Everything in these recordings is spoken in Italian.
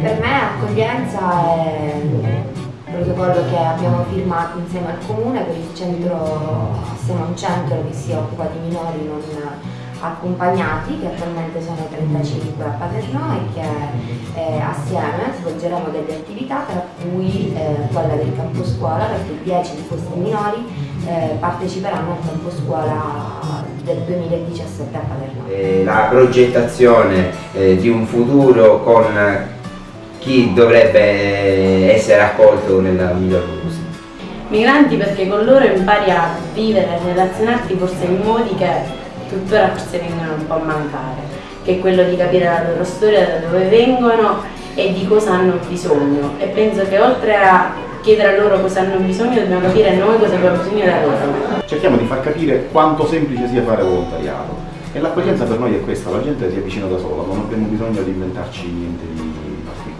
Per me accoglienza è il protocollo che abbiamo firmato insieme al comune per il centro, siamo un centro che si occupa di minori non accompagnati che attualmente sono 35 a Paternò e che eh, assieme svolgeremo delle attività tra cui eh, quella del campo scuola perché 10 di questi minori eh, parteciperanno al campo scuola del 2017 a Paternò. Eh, la progettazione eh, di un futuro con chi dovrebbe essere accolto nella miglior possibile. Migranti perché con loro impari a vivere e relazionarti forse in modi che tuttora forse vengono un po' a mancare, che è quello di capire la loro storia, da dove vengono e di cosa hanno bisogno. E penso che oltre a chiedere a loro cosa hanno bisogno, dobbiamo capire noi cosa abbiamo bisogno da loro. Cerchiamo di far capire quanto semplice sia fare volontariato. E l'accoglienza per noi è questa, la gente si avvicina da sola, non abbiamo bisogno di inventarci niente di particolare.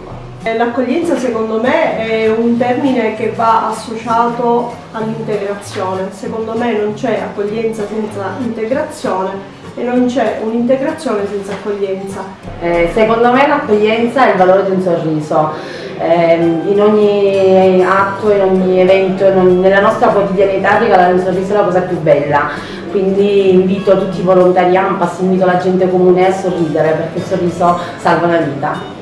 L'accoglienza secondo me è un termine che va associato all'integrazione. Secondo me non c'è accoglienza senza integrazione e non c'è un'integrazione senza accoglienza. Eh, secondo me l'accoglienza è il valore di un sorriso. Eh, in ogni atto, in ogni evento, nella nostra quotidianità regalare un sorriso è la cosa più bella. Quindi invito tutti i volontari AMPAS, invito la gente comune a sorridere perché il sorriso salva la vita.